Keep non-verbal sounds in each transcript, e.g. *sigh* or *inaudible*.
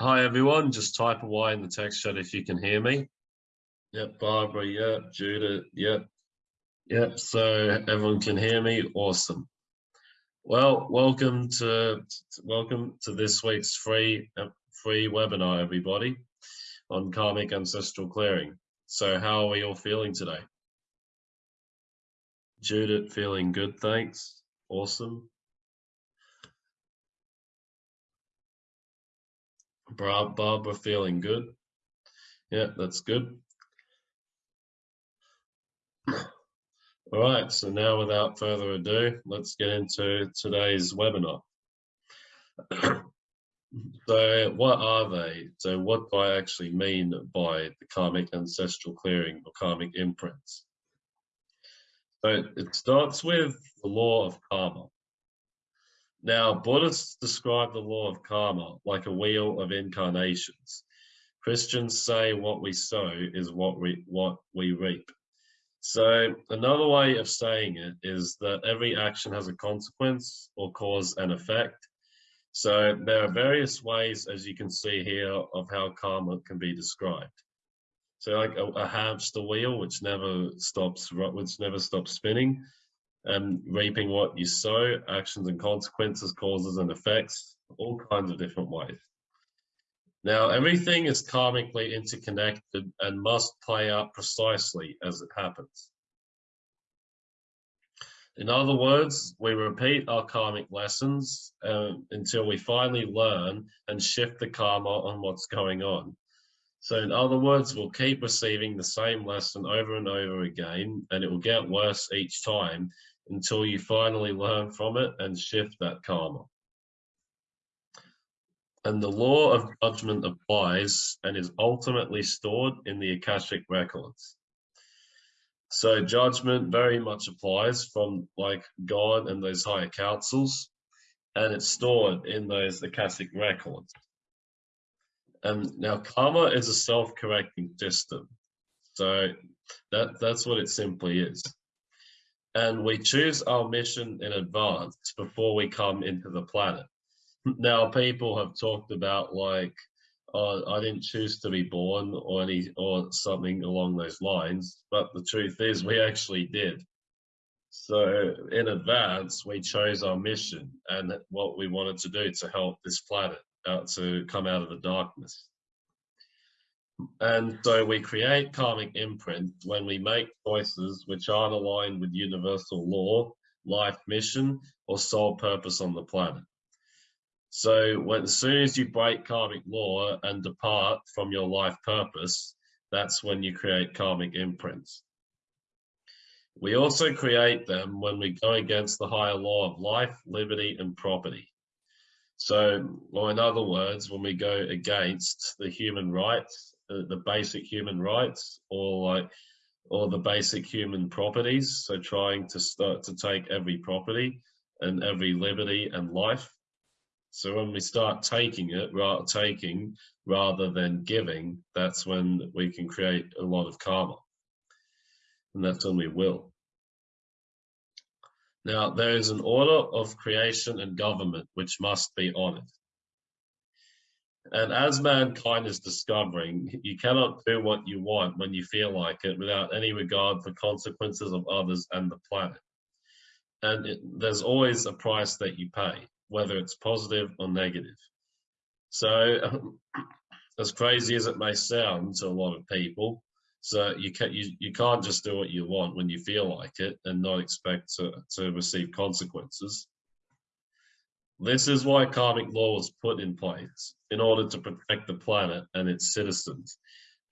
Hi everyone, just type away in the text chat if you can hear me. Yep, Barbara, yep, Judith, yep. Yep, so everyone can hear me, awesome. Well, welcome to welcome to this week's free uh, free webinar, everybody, on karmic ancestral clearing. So how are we all feeling today? Judith feeling good, thanks. Awesome. Barbara feeling good. Yeah, that's good. All right, so now without further ado, let's get into today's webinar. *clears throat* so what are they? So what do I actually mean by the karmic ancestral clearing or karmic imprints? So it starts with the law of karma. Now, Buddhists describe the law of karma like a wheel of incarnations. Christians say what we sow is what we, what we reap. So another way of saying it is that every action has a consequence or cause and effect. So there are various ways, as you can see here, of how karma can be described. So like a, a hamster wheel, which never stops, which never stops spinning and reaping what you sow, actions and consequences, causes and effects, all kinds of different ways. Now, everything is karmically interconnected and must play out precisely as it happens. In other words, we repeat our karmic lessons um, until we finally learn and shift the karma on what's going on. So in other words, we'll keep receiving the same lesson over and over again, and it will get worse each time until you finally learn from it and shift that karma. And the law of judgment applies and is ultimately stored in the Akashic records. So judgment very much applies from like God and those higher councils, and it's stored in those Akashic records. And now karma is a self-correcting system. So that, that's what it simply is and we choose our mission in advance before we come into the planet. Now, people have talked about like, oh, I didn't choose to be born or any or something along those lines, but the truth is we actually did. So in advance, we chose our mission and what we wanted to do to help this planet out to come out of the darkness. And so we create karmic imprint when we make choices which aren't aligned with universal law, life mission, or sole purpose on the planet. So when, as soon as you break karmic law and depart from your life purpose, that's when you create karmic imprints. We also create them when we go against the higher law of life, liberty, and property. So, or in other words, when we go against the human rights the, basic human rights or like or the basic human properties. So trying to start to take every property and every liberty and life. So when we start taking it rather taking rather than giving that's when we can create a lot of karma. And that's when we will. Now there is an order of creation and government which must be honored and as mankind is discovering, you cannot do what you want when you feel like it without any regard for consequences of others and the planet. And it, there's always a price that you pay, whether it's positive or negative. So, *clears throat* as crazy as it may sound to a lot of people, so you can you, you can't just do what you want when you feel like it and not expect to, to receive consequences. This is why karmic law was put in place, in order to protect the planet and its citizens,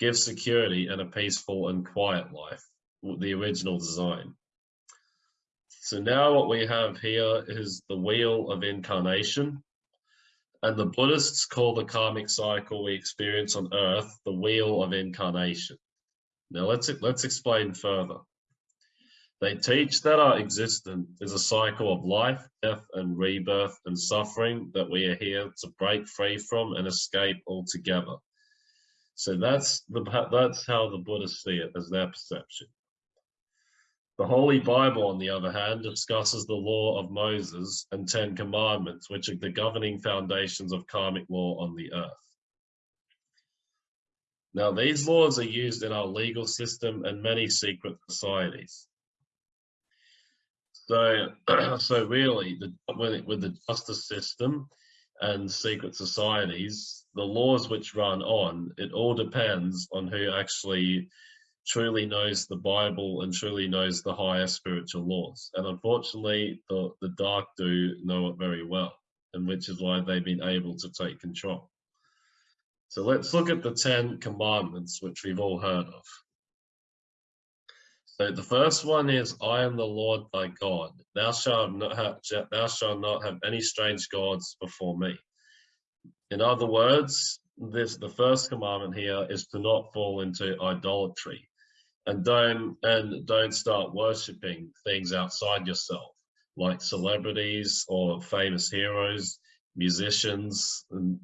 give security and a peaceful and quiet life, the original design. So now what we have here is the wheel of incarnation, and the Buddhists call the karmic cycle we experience on earth the wheel of incarnation. Now let's, let's explain further. They teach that our existence is a cycle of life, death, and rebirth and suffering that we are here to break free from and escape altogether. So that's the that's how the Buddhists see it as their perception. The Holy Bible, on the other hand, discusses the law of Moses and Ten Commandments, which are the governing foundations of karmic law on the earth. Now, these laws are used in our legal system and many secret societies. So, *clears throat* so really, the, with the justice system and secret societies, the laws which run on, it all depends on who actually truly knows the Bible and truly knows the higher spiritual laws. And unfortunately, the, the dark do know it very well, and which is why they've been able to take control. So let's look at the 10 commandments, which we've all heard of. So the first one is, I am the Lord thy God. Thou shalt not have, thou shalt not have any strange gods before me. In other words, this the first commandment here is to not fall into idolatry and don't and don't start worshiping things outside yourself like celebrities or famous heroes musicians and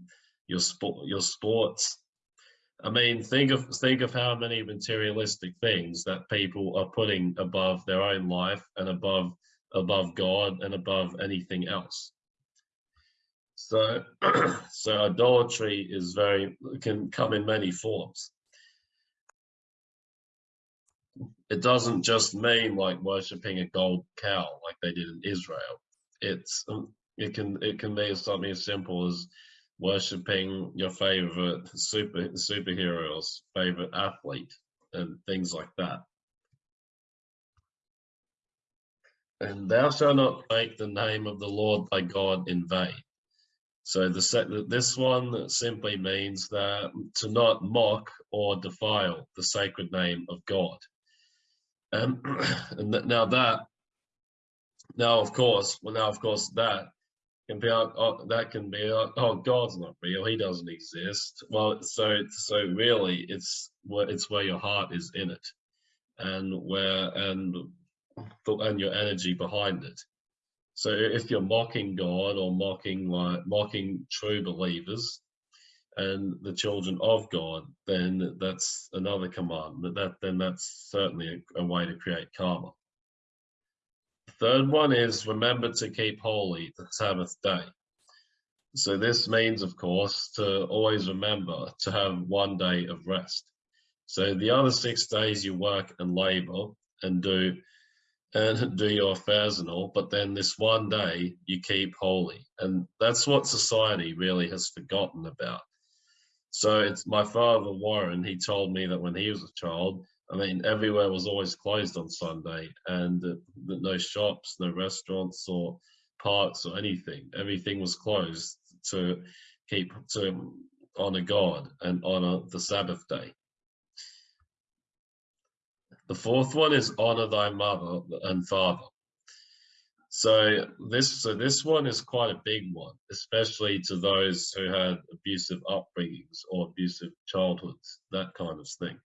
your sport your sports i mean think of think of how many materialistic things that people are putting above their own life and above above god and above anything else so *clears throat* so idolatry is very can come in many forms it doesn't just mean like worshipping a gold cow like they did in Israel. It's um, it can it can be something as simple as worshipping your favorite super superhero or favorite athlete and things like that. And thou shalt not take the name of the Lord thy God in vain. So the this one simply means that to not mock or defile the sacred name of God. Um, *clears throat* and now that, now of course, well now of course that can be, uh, oh, that can be, uh, oh, God's not real, he doesn't exist. Well, so, so really it's where, it's where your heart is in it and where, and, and your energy behind it. So if you're mocking God or mocking like mocking true believers, and the children of God, then that's another commandment. That then that's certainly a, a way to create karma. Third one is remember to keep holy the Sabbath day. So this means, of course, to always remember to have one day of rest. So the other six days you work and labor and do and do your affairs and all, but then this one day you keep holy. And that's what society really has forgotten about. So it's my father, Warren, he told me that when he was a child, I mean, everywhere was always closed on Sunday and uh, no shops, no restaurants or parks or anything. Everything was closed to keep, to honor God and honor the Sabbath day. The fourth one is honor thy mother and father. So this so this one is quite a big one, especially to those who had abusive upbringings or abusive childhoods, that kind of thing.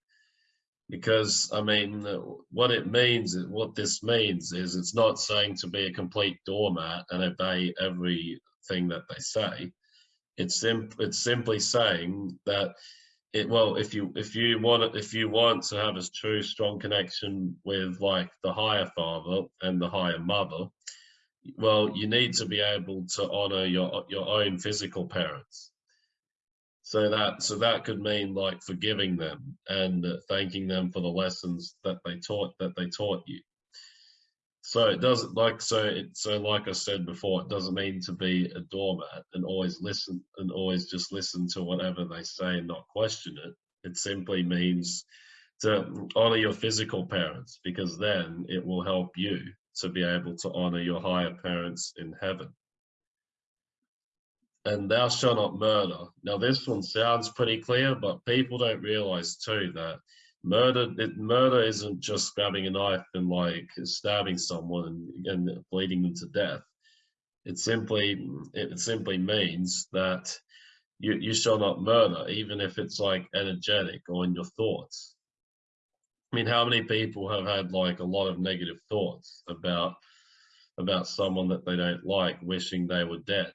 Because I mean, what it means, what this means is it's not saying to be a complete doormat and obey everything that they say. It's sim it's simply saying that it well if you if you want if you want to have a true strong connection with like the higher father and the higher mother well, you need to be able to honor your your own physical parents. So that so that could mean like forgiving them and thanking them for the lessons that they taught that they taught you. So it doesn't like so it so like I said before, it doesn't mean to be a doormat and always listen and always just listen to whatever they say and not question it. It simply means to honor your physical parents because then it will help you to be able to honor your higher parents in heaven. And thou shalt not murder. Now this one sounds pretty clear, but people don't realize too that murder it, murder isn't just grabbing a knife and like stabbing someone and, and bleeding them to death. It simply it simply means that you, you shall not murder, even if it's like energetic or in your thoughts. I mean, how many people have had like a lot of negative thoughts about about someone that they don't like, wishing they were dead,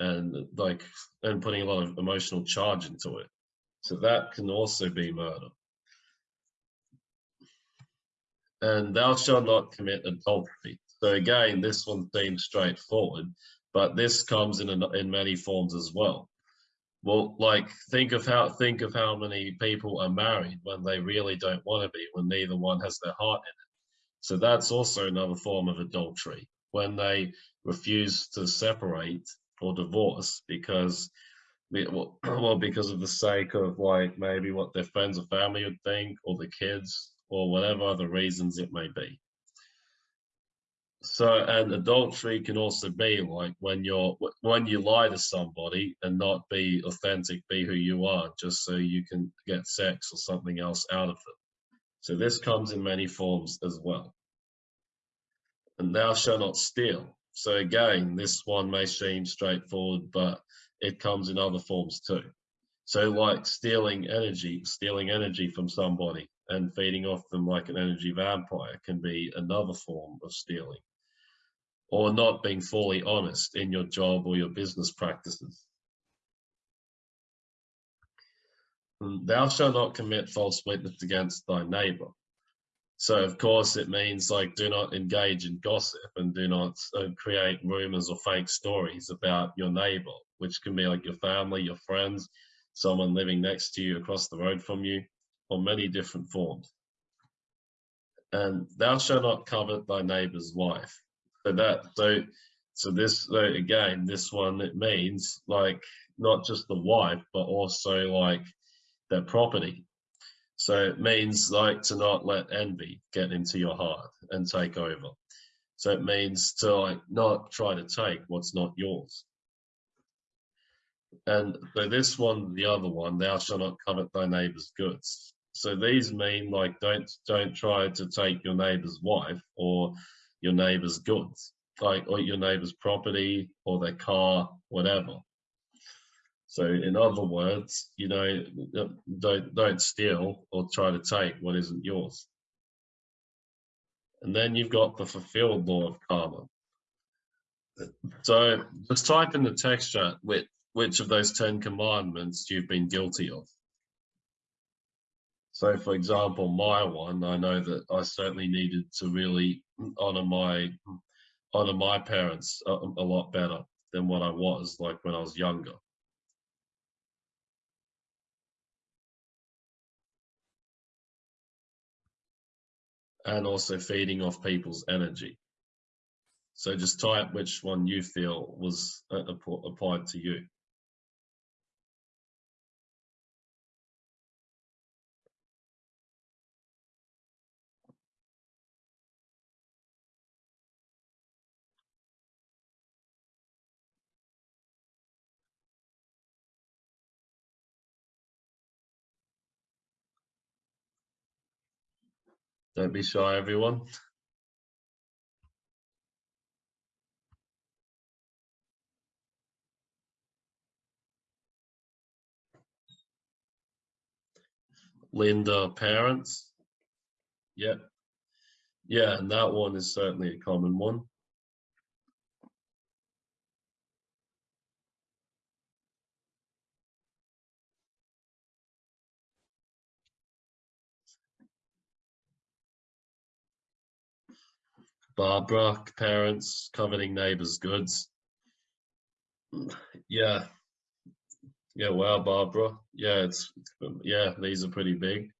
and like and putting a lot of emotional charge into it. So that can also be murder. And thou shalt not commit adultery. So again, this one seems straightforward, but this comes in a, in many forms as well. Well, like think of how think of how many people are married when they really don't want to be, when neither one has their heart in it. So that's also another form of adultery when they refuse to separate or divorce because *clears throat* well, because of the sake of like maybe what their friends or family would think or the kids or whatever other reasons it may be. So, and adultery can also be like when you're when you lie to somebody and not be authentic, be who you are, just so you can get sex or something else out of it. So this comes in many forms as well. And thou shalt not steal. So again, this one may seem straightforward, but it comes in other forms too. So like stealing energy, stealing energy from somebody and feeding off them like an energy vampire can be another form of stealing or not being fully honest in your job or your business practices. Thou shalt not commit false witness against thy neighbor. So of course it means like do not engage in gossip and do not uh, create rumors or fake stories about your neighbor, which can be like your family, your friends, someone living next to you across the road from you, or many different forms. And thou shalt not covet thy neighbor's wife so that so so this so again this one it means like not just the wife but also like their property so it means like to not let envy get into your heart and take over. So it means to like not try to take what's not yours. And so this one the other one thou shalt not covet thy neighbor's goods. So these mean like don't don't try to take your neighbor's wife or your neighbor's goods, like or your neighbor's property or their car, whatever. So in other words, you know, don't don't steal or try to take what isn't yours. And then you've got the fulfilled law of karma. So just type in the text chat which, which of those 10 commandments you've been guilty of. So for example, my one, I know that I certainly needed to really honor my honor my parents a, a lot better than what I was like when I was younger. And also feeding off people's energy. So just type which one you feel was applied to you. Don't be shy, everyone. Linda, parents. Yep. Yeah, and that one is certainly a common one. Barbara, parents, coveting neighbors' goods. Yeah. Yeah, wow, Barbara. Yeah, it's, yeah, these are pretty big.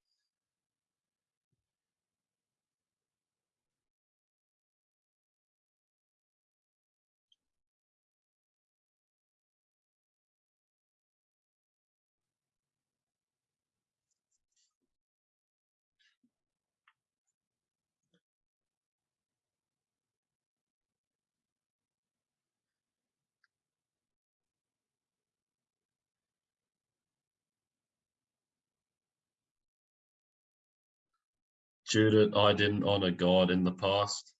Judith, I didn't honor God in the past.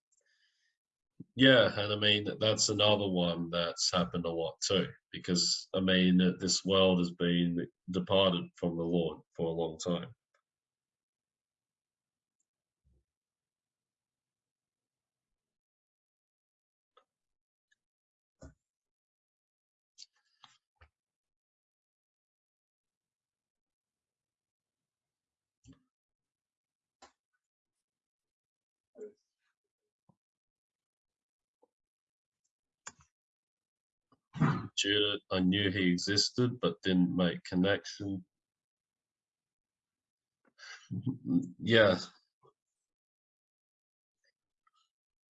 Yeah, and I mean, that's another one that's happened a lot too, because I mean, this world has been departed from the Lord for a long time. I knew he existed, but didn't make connection. *laughs* yeah.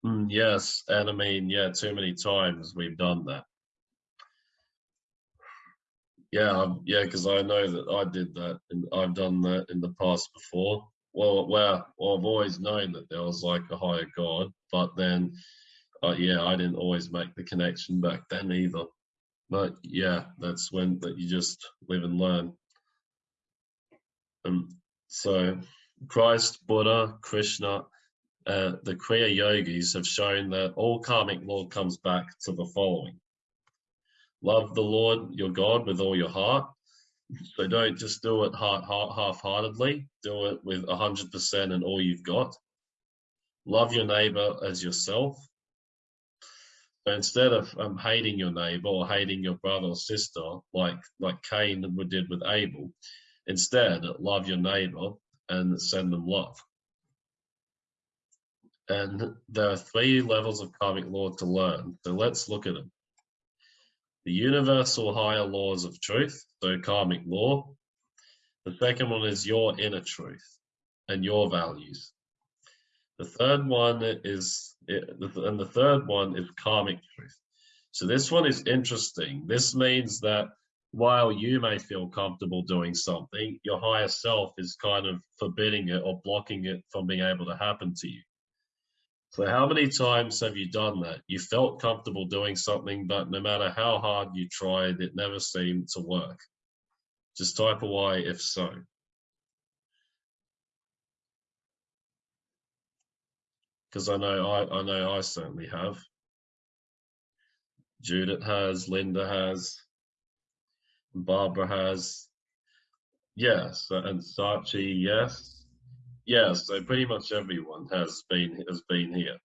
Mm, yes, and I mean, yeah, too many times we've done that. Yeah, um, yeah, because I know that I did that, and I've done that in the past before. Well, well, well, I've always known that there was like a higher God, but then, uh, yeah, I didn't always make the connection back then either. But yeah, that's when that you just live and learn. And so, Christ, Buddha, Krishna, uh, the Kriya yogis have shown that all karmic law comes back to the following love the Lord your God with all your heart. So don't just do it heart, heart, half-heartedly. Do it with 100% and all you've got. Love your neighbor as yourself. Instead of um, hating your neighbor or hating your brother or sister, like like Cain did with Abel, instead love your neighbor and send them love. And there are three levels of karmic law to learn. So let's look at them the universal higher laws of truth, so karmic law. The second one is your inner truth and your values. The third one is, and the third one is karmic truth. So this one is interesting. This means that while you may feel comfortable doing something, your higher self is kind of forbidding it or blocking it from being able to happen to you. So how many times have you done that? You felt comfortable doing something, but no matter how hard you tried, it never seemed to work. Just type a Y if so. Because I know I, I know I certainly have. Judith has, Linda has, Barbara has. Yes, and Sachi, yes yeah, so pretty much everyone has been has been here.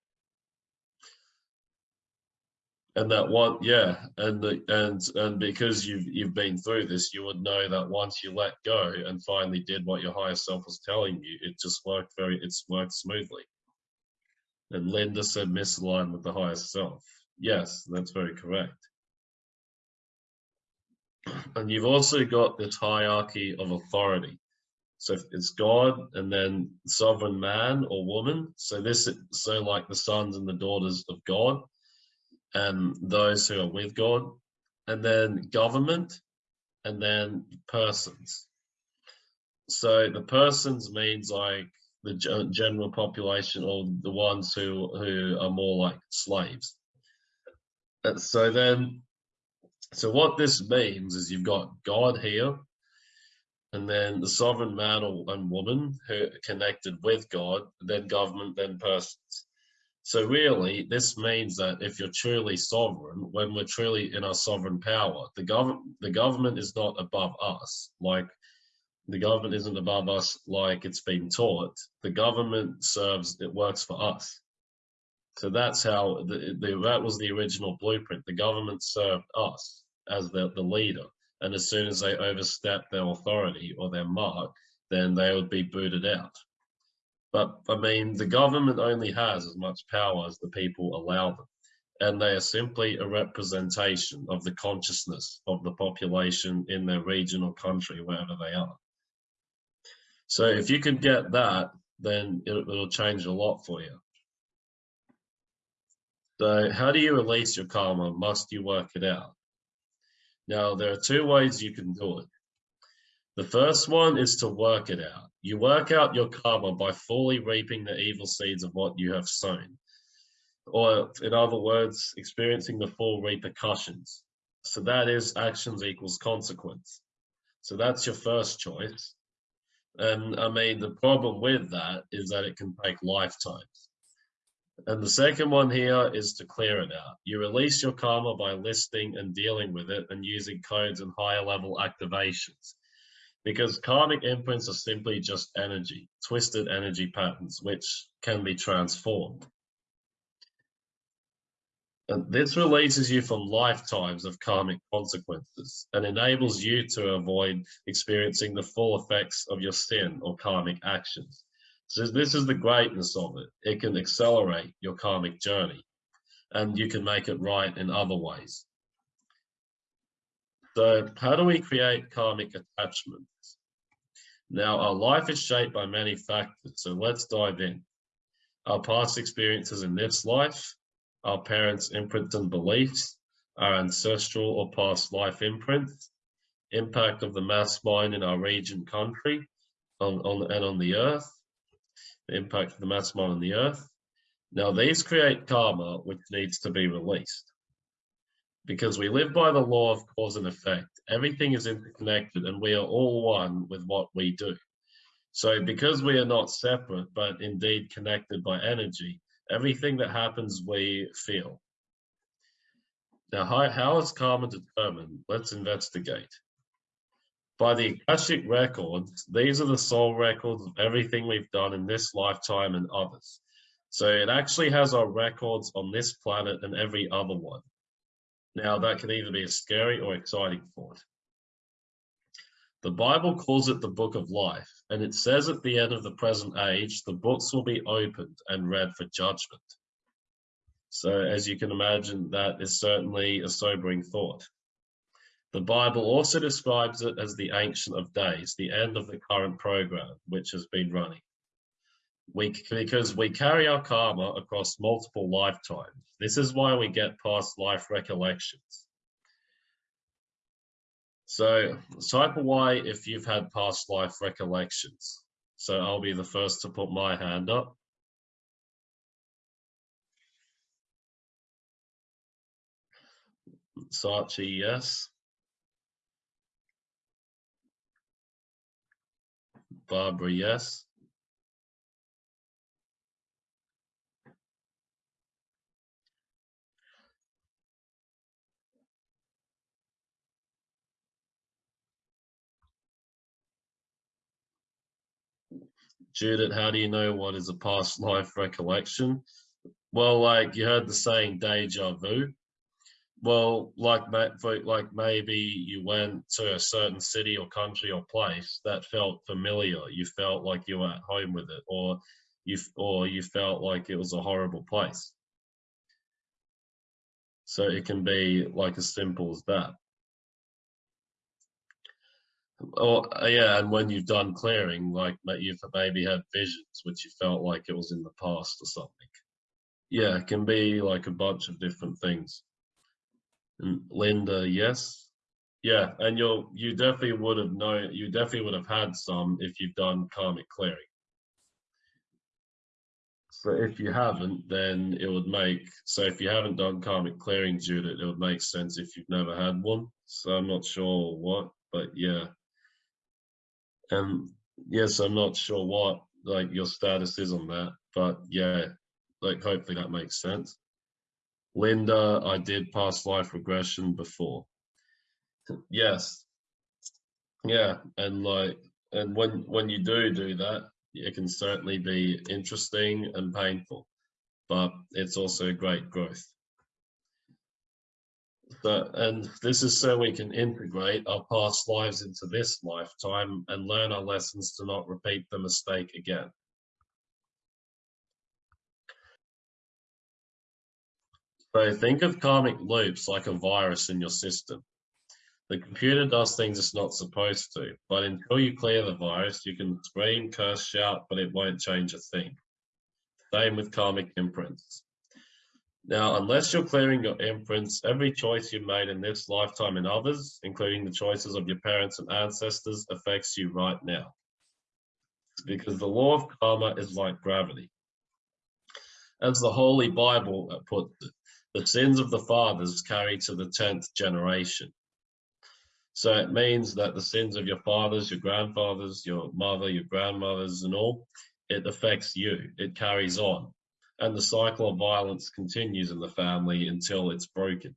And that one, yeah, and the, and and because you've you've been through this, you would know that once you let go and finally did what your higher self was telling you, it just worked very, it's worked smoothly. And Linda said misaligned with the higher self. Yes, that's very correct. And you've also got this hierarchy of authority. So it's God and then sovereign man or woman. So this, so like the sons and the daughters of God and those who are with God and then government and then persons. So the persons means like the general population or the ones who, who are more like slaves. And so then, so what this means is you've got God here and then the sovereign man or, and woman who connected with God, then government, then persons. So really, this means that if you're truly sovereign, when we're truly in our sovereign power, the government the government is not above us. Like the government isn't above us like it's been taught. The government serves, it works for us. So that's how the, the that was the original blueprint. The government served us as the, the leader and as soon as they overstep their authority or their mark, then they would be booted out. But I mean, the government only has as much power as the people allow them, and they are simply a representation of the consciousness of the population in their region or country, wherever they are. So if you can get that, then it, it'll change a lot for you. So how do you release your karma? Must you work it out? Now, there are two ways you can do it. The first one is to work it out. You work out your karma by fully reaping the evil seeds of what you have sown. Or, in other words, experiencing the full repercussions. So that is actions equals consequence. So that's your first choice. And I mean, the problem with that is that it can take lifetimes. And the second one here is to clear it out. You release your karma by listing and dealing with it and using codes and higher level activations. Because karmic imprints are simply just energy, twisted energy patterns, which can be transformed. And this releases you from lifetimes of karmic consequences and enables you to avoid experiencing the full effects of your sin or karmic actions. So this is the greatness of it. It can accelerate your karmic journey and you can make it right in other ways. So how do we create karmic attachments? Now, our life is shaped by many factors, so let's dive in. Our past experiences in this life, our parents' imprints and beliefs, our ancestral or past life imprints, impact of the mass mind in our region country on, on, and on the earth, the impact of the mass mind on the earth. Now, these create karma, which needs to be released because we live by the law of cause and effect. Everything is interconnected and we are all one with what we do. So because we are not separate, but indeed connected by energy, everything that happens, we feel. Now, how, how is karma determined? Let's investigate. By the Akashic records, these are the soul records of everything we've done in this lifetime and others. So it actually has our records on this planet and every other one. Now, that can either be a scary or exciting thought. The Bible calls it the book of life, and it says at the end of the present age, the books will be opened and read for judgment. So, as you can imagine, that is certainly a sobering thought. The Bible also describes it as the Ancient of Days, the end of the current program, which has been running we because we carry our karma across multiple lifetimes. This is why we get past life recollections. So type of Y if you've had past life recollections. So I'll be the first to put my hand up. Sachi, yes. Barbara, yes. Judith, how do you know what is a past life recollection? Well, like you heard the saying deja vu. Well, like like maybe you went to a certain city or country or place that felt familiar. You felt like you were at home with it, or you or you felt like it was a horrible place. So it can be like as simple as that. Oh yeah, and when you've done clearing, like you've maybe had visions which you felt like it was in the past or something. Yeah, it can be like a bunch of different things. And Linda, yes, yeah, and you'll you definitely would have known. You definitely would have had some if you've done karmic clearing. So if you haven't, then it would make so if you haven't done karmic clearing, Judith, it would make sense if you've never had one. So I'm not sure what, but yeah. And yes, I'm not sure what like your status is on that, but yeah, like hopefully that makes sense. Linda, I did past life regression before. Yes. Yeah, and like and when when you do do that, it can certainly be interesting and painful, but it's also great growth. But, and this is so we can integrate our past lives into this lifetime and learn our lessons to not repeat the mistake again. So think of karmic loops like a virus in your system. The computer does things it's not supposed to, but until you clear the virus, you can scream, curse, shout, but it won't change a thing. Same with karmic imprints. Now, unless you're clearing your imprints, every choice you made in this lifetime and others, including the choices of your parents and ancestors, affects you right now. Because the law of karma is like gravity. As the Holy Bible puts it, the sins of the fathers carry to the 10th generation. So it means that the sins of your fathers, your grandfathers, your mother, your grandmothers, and all, it affects you. It carries on and the cycle of violence continues in the family until it's broken.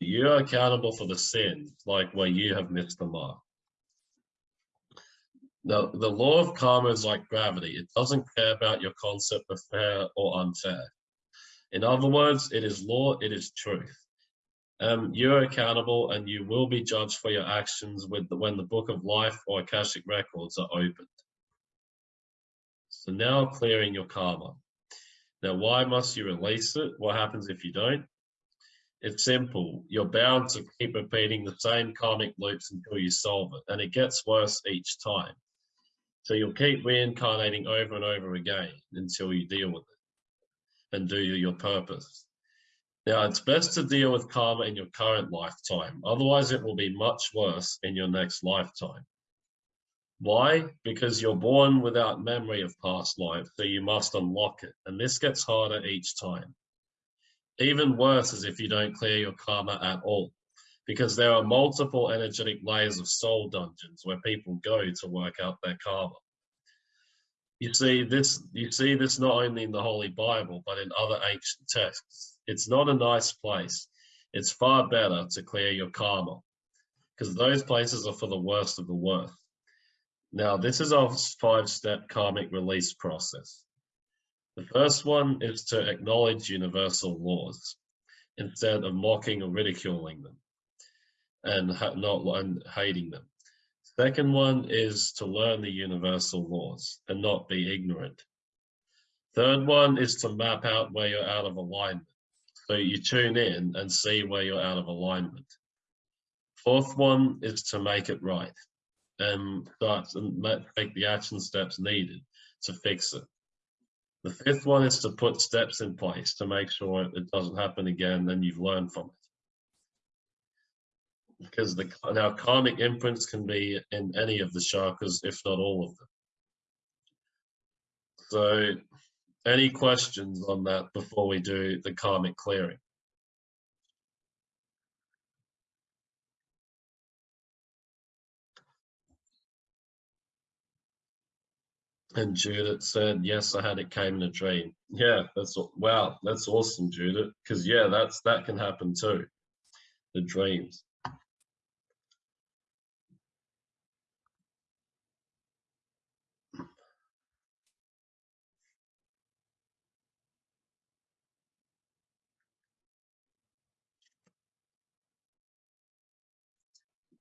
You are accountable for the sin, like where you have missed the mark. Now, the law of karma is like gravity. It doesn't care about your concept of fair or unfair. In other words, it is law, it is truth. Um, you're accountable and you will be judged for your actions the, when the book of life or Akashic records are opened. So now clearing your karma. Now, why must you release it? What happens if you don't? It's simple. You're bound to keep repeating the same karmic loops until you solve it, and it gets worse each time. So you'll keep reincarnating over and over again until you deal with it and do your purpose. Now, it's best to deal with karma in your current lifetime, otherwise, it will be much worse in your next lifetime. Why? Because you're born without memory of past life, so you must unlock it, and this gets harder each time. Even worse is if you don't clear your karma at all, because there are multiple energetic layers of soul dungeons where people go to work out their karma. You see this you see this not only in the Holy Bible, but in other ancient texts. It's not a nice place. It's far better to clear your karma because those places are for the worst of the worst. Now, this is our five-step karmic release process. The first one is to acknowledge universal laws instead of mocking or ridiculing them and not and hating them. Second one is to learn the universal laws and not be ignorant. Third one is to map out where you're out of alignment. So you tune in and see where you're out of alignment. Fourth one is to make it right and start and take the action steps needed to fix it. The fifth one is to put steps in place to make sure it doesn't happen again and you've learned from it. Because the now karmic imprints can be in any of the chakras, if not all of them. So any questions on that before we do the karmic clearing? And Judith said, yes, I had it came in a dream. Yeah, that's wow, that's awesome, Judith. Because yeah, that's that can happen too. The dreams.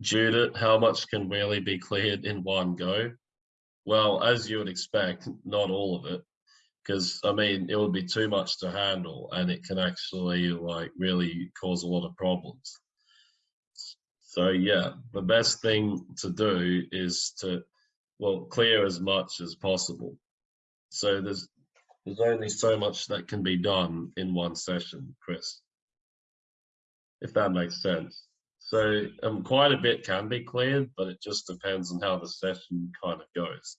Judith, how much can really be cleared in one go? Well, as you would expect, not all of it, because I mean, it would be too much to handle and it can actually like really cause a lot of problems. So yeah, the best thing to do is to, well, clear as much as possible. So there's, there's only so much that can be done in one session, Chris, if that makes sense. So um, quite a bit can be cleared, but it just depends on how the session kind of goes.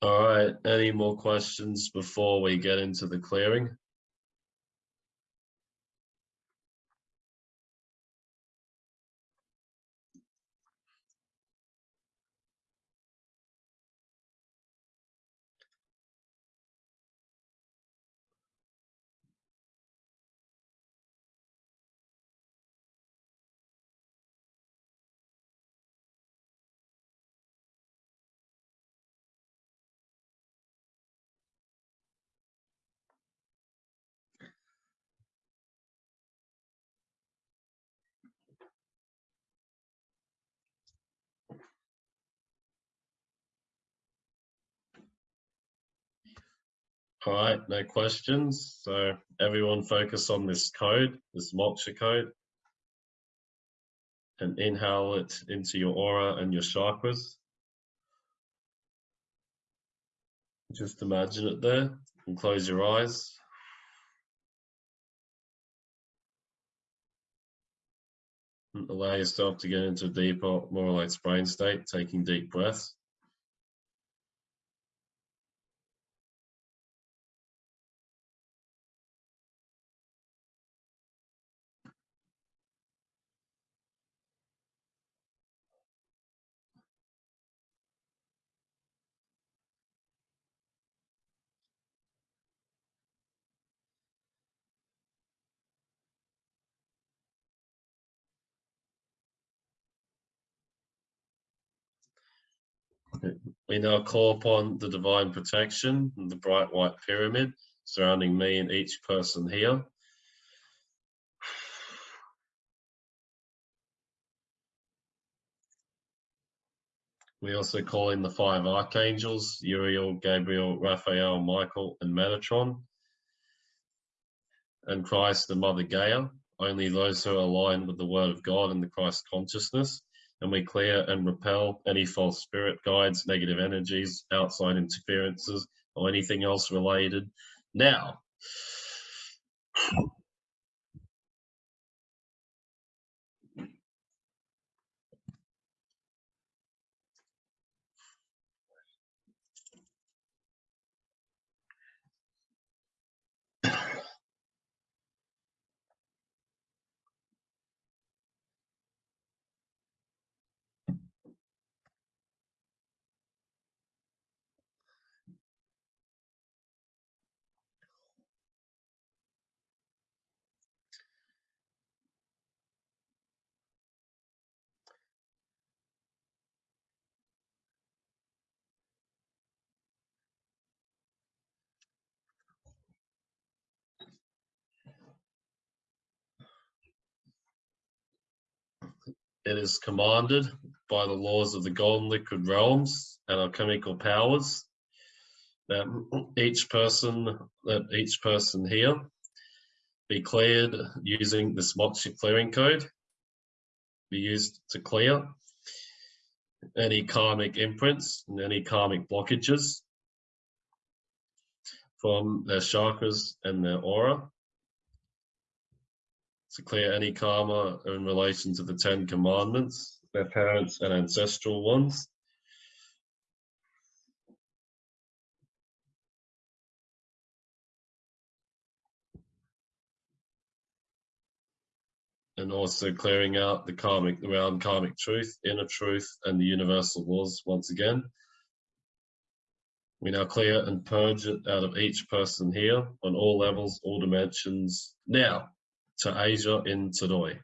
All right, any more questions before we get into the clearing? All right, no questions. So everyone focus on this code, this moksha code, and inhale it into your aura and your chakras. Just imagine it there and close your eyes. Allow yourself to get into a deeper, more relaxed brain state, taking deep breaths. We now call upon the divine protection and the bright white pyramid surrounding me and each person here. We also call in the five archangels, Uriel, Gabriel, Raphael, Michael, and Metatron, and Christ and Mother Gaia, only those who are aligned with the Word of God and the Christ consciousness, and we clear and repel any false spirit guides, negative energies, outside interferences, or anything else related. Now, It is commanded by the laws of the golden liquid realms and alchemical powers that each person that each person here be cleared using this Moksha clearing code be used to clear any karmic imprints and any karmic blockages from their chakras and their aura to clear any karma in relation to the Ten Commandments, their parents and ancestral ones. And also clearing out the karmic, around karmic truth, inner truth, and the universal laws once again. We now clear and purge it out of each person here on all levels, all dimensions. Now, to Asia in Todoi.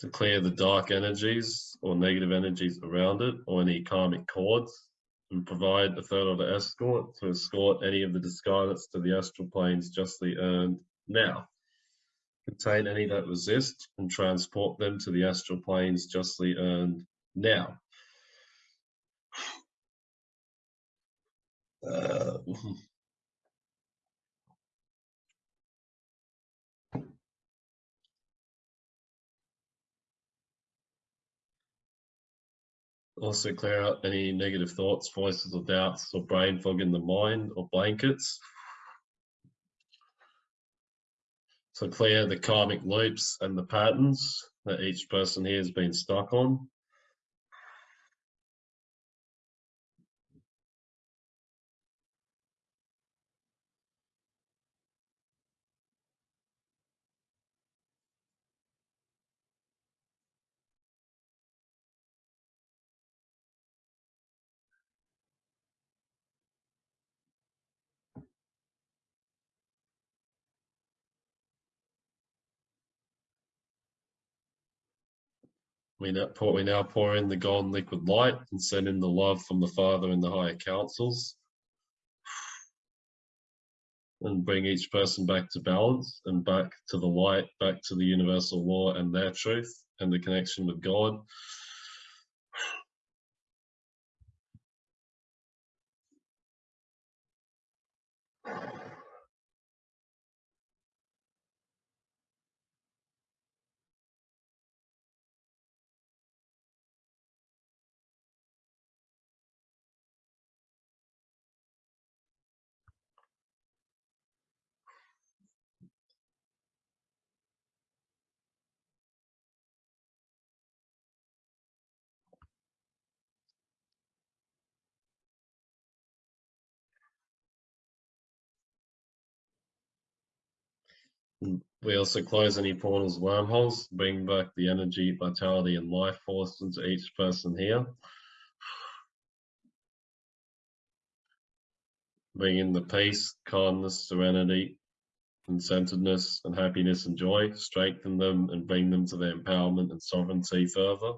To clear the dark energies or negative energies around it or any karmic cords and provide a third order escort to escort any of the discarnates to the astral planes justly earned now. Contain any that resist and transport them to the astral planes justly earned now, uh, *laughs* also clear out any negative thoughts, voices or doubts or brain fog in the mind or blankets. So clear the karmic loops and the patterns that each person here has been stuck on. We now, pour, we now pour in the golden liquid light and send in the love from the Father and the higher councils. And bring each person back to balance and back to the light, back to the universal law and their truth and the connection with God. We also close any portals, wormholes, bring back the energy, vitality, and life force into each person here. Bring in the peace, calmness, serenity, and centeredness and happiness and joy, strengthen them and bring them to their empowerment and sovereignty further.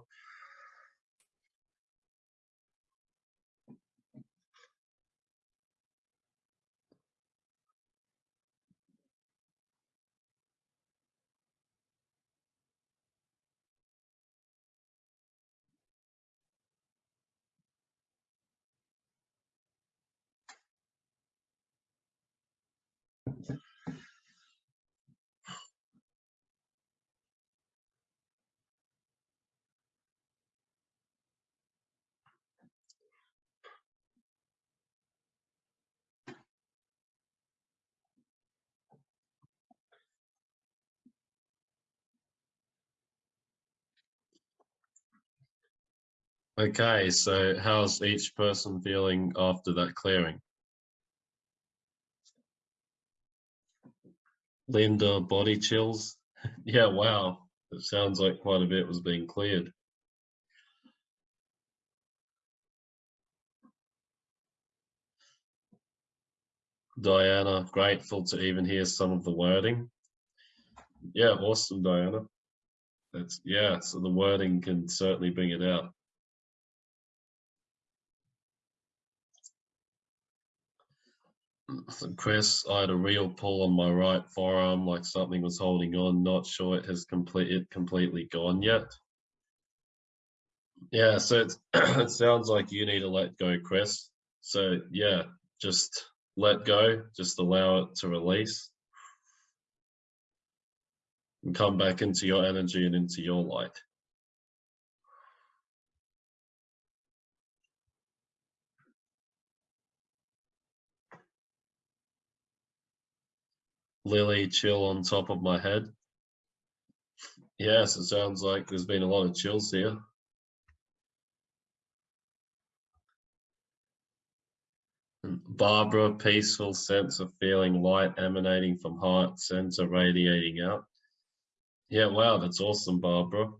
Okay, so how's each person feeling after that clearing? Linda, body chills? *laughs* yeah, wow. It sounds like quite a bit was being cleared. Diana, grateful to even hear some of the wording. Yeah, awesome, Diana. That's yeah, so the wording can certainly bring it out. Chris, I had a real pull on my right forearm, like something was holding on. Not sure it has completed completely gone yet. Yeah, so *clears throat* it sounds like you need to let go, Chris. So yeah, just let go, just allow it to release. And come back into your energy and into your light. Lily chill on top of my head. Yes, it sounds like there's been a lot of chills here. Barbara, peaceful sense of feeling light emanating from heart center radiating out. Yeah, wow, that's awesome, Barbara.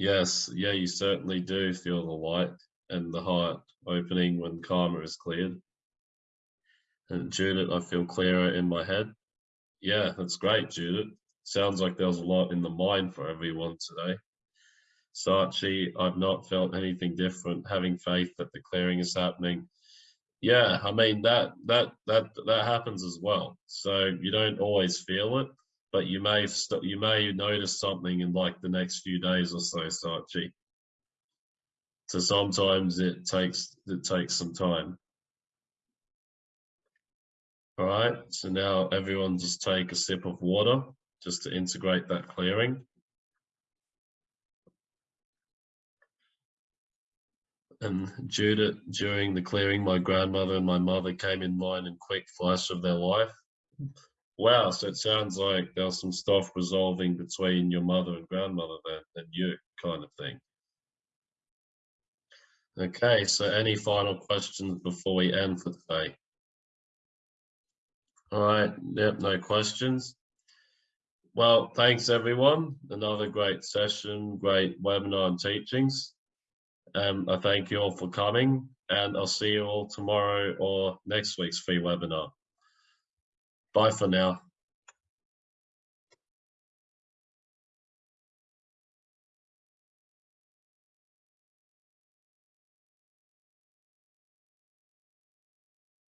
Yes, yeah, you certainly do feel the light and the heart opening when karma is cleared. And Judith, I feel clearer in my head. Yeah, that's great, Judith. Sounds like there was a lot in the mind for everyone today. Sachi, I've not felt anything different. Having faith that the clearing is happening. Yeah, I mean that that that that happens as well. So you don't always feel it, but you may you may notice something in like the next few days or so, Sachi. So sometimes it takes it takes some time. All right, so now everyone just take a sip of water just to integrate that clearing. And Judith, during the clearing, my grandmother and my mother came in mind in quick flash of their life. Wow, so it sounds like there's some stuff resolving between your mother and grandmother then, and you, kind of thing. Okay, so any final questions before we end for today? All right, yep, no questions. Well, thanks everyone. Another great session, great webinar and teachings. Um, I thank you all for coming and I'll see you all tomorrow or next week's free webinar. Bye for now.